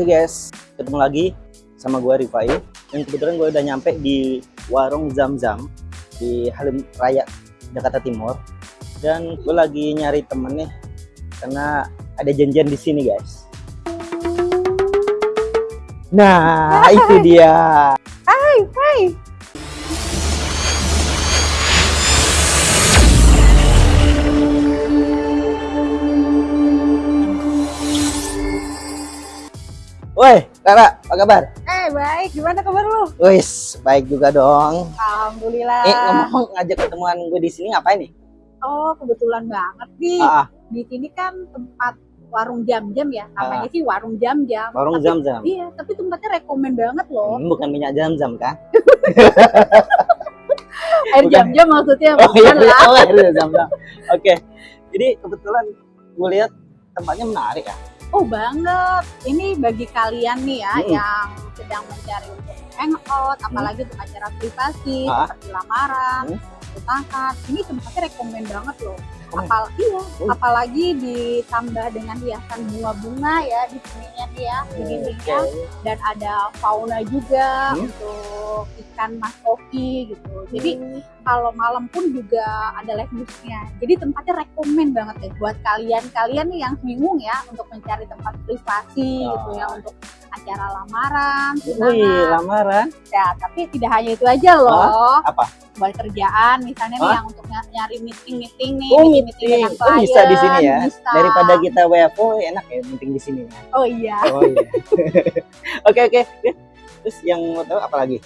Oke guys, ketemu lagi sama gue Rifai. Dan kebetulan gue udah nyampe di warung Zam-Zam Di Halim Raya, Jakarta Timur. Dan gue lagi nyari temen nih Karena ada janjian di sini guys. Nah, itu dia. Hai, hai. Woi, Kara, apa kabar? Eh, baik. Gimana kabar lu? Wis, baik juga dong Alhamdulillah. Eh, ngomong ngajak ketemuan gue di sini ngapain nih? Oh, kebetulan banget nih. Ah, ah, Di sini kan tempat warung jam-jam ya. Namanya sih warung jam-jam. warung Zam-Zam Iya, tapi tempatnya rekomen banget loh. Hmm, Bukan minyak Zam-Zam kan? Air jam-jam maksudnya Oh iya, lah. oh, iya, Zam-Zam. Oke, jadi kebetulan gue lihat tempatnya menarik ya. Oh, banget. Ini bagi kalian nih ya Hmm. yang sedang mencari untuk hangout, apalagi untuk acara privasi, Ah. seperti lamaran, Hmm. pernikahan. Ini tempatnya rekomen banget loh. Rekomen? Apal iya, Oh. apalagi ditambah dengan hiasan bunga-bunga ya di sininya ya, di dindingnya Oke. dan ada fauna juga Hmm. untuk ikan mas koki gitu. Jadi kalau malam pun juga ada live musiknya. Jadi tempatnya rekomen banget deh buat kalian-kalian nih yang bingung ya untuk mencari tempat privasi Oh. gitu ya untuk acara lamaran, Wih, lamaran. Ya, tapi tidak hanya itu aja loh. Apa? Buat kerjaan misalnya nih yang untuk ny- nyari meeting-meeting nih, Oh, meeting-meeting dengan Oh, bisa di sini ya. klien, bisa. Daripada kita WFO enak ya meeting di sini ya. Oh iya. Oh iya. Oke oke. oke. Terus yang mau tahu apa lagi?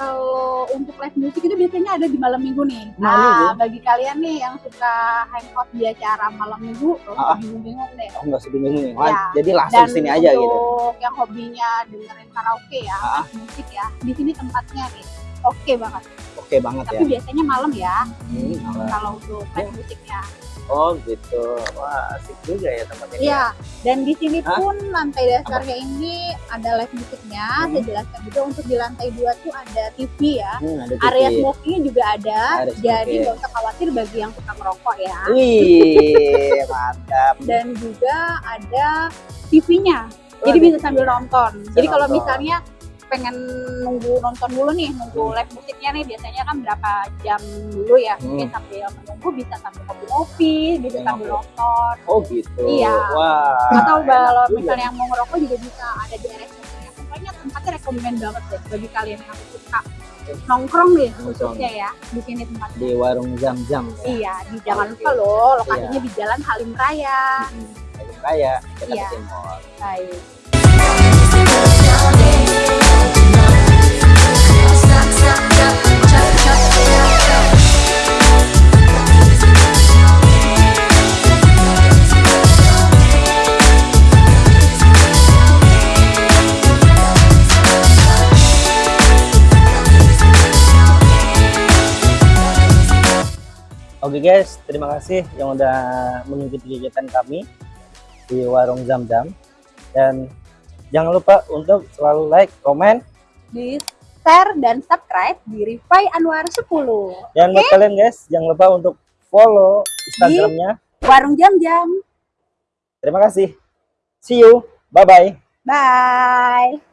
Kalau untuk live music itu biasanya ada di malam minggu nih. Malam nah, minggu? bagi kalian nih yang suka hangout di acara malam minggu, tuh Ah, ah. bingung-bingung deh. Oh nggak sebingung nih. Iya. Jadi langsung Dan sini aja gitu. untuk yang hobinya dengerin karaoke ya, Ah. live musik ya, di sini tempatnya nih. Oke banget. Oke banget ya. Tapi biasanya malam ya, Hmm, apa? kalau untuk live musiknya. Oh gitu. Wah asik juga ya tempatnya. Iya. Dan di sini Hah? pun lantai dasarnya ini ada live musiknya. Hmm. Saya jelaskan juga untuk di lantai dua tuh ada TV ya. Hmm, ada Area TV. smokingnya juga ada, Area jadi smoking. nggak usah khawatir bagi yang suka merokok ya. Wih, mantap. Dan juga ada TV-nya, jadi bisa sambil nonton. jadi kalau misalnya pengen nunggu nonton dulu nih, nunggu live musiknya nih biasanya kan berapa jam dulu ya, Hmm. mungkin sambil menunggu bisa sambil ngopi-ngopi, bisa Sambil sambil ngopi. nonton. Oh gitu. Iya. Wah. Atau kalau juga. misalnya yang mau ngerokok juga bisa ada di area. Pokoknya tempatnya rekomen banget deh bagi kalian yang suka nongkrong nih khususnya ya di sini tempatnya. di warung jam-jam ya. Iya, di jangan lupa loh lokasinya di Jalan Halim Raya. Halim Raya, Jakarta Iya. Timur. Baik. Oke guys, terima kasih yang udah mengikuti kegiatan kami di warung Zam-Zam. Dan jangan lupa untuk selalu like, komen, Di share dan subscribe di Rifai Anwar 10. dan buat kalian guys, jangan lupa untuk follow Instagramnya. Warung Jam-Jam. Terima kasih. See you. Bye-bye. Bye.